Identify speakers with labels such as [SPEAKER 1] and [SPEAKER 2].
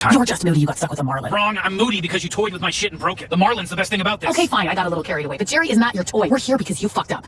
[SPEAKER 1] time.
[SPEAKER 2] You're just moody you got stuck with a marlin.
[SPEAKER 1] Wrong, I'm moody because you toyed with my shit and broke it. The Marlin's the best thing about this.
[SPEAKER 2] Okay, fine, I got a little carried away, but Jerry is not your toy. We're here because you fucked up.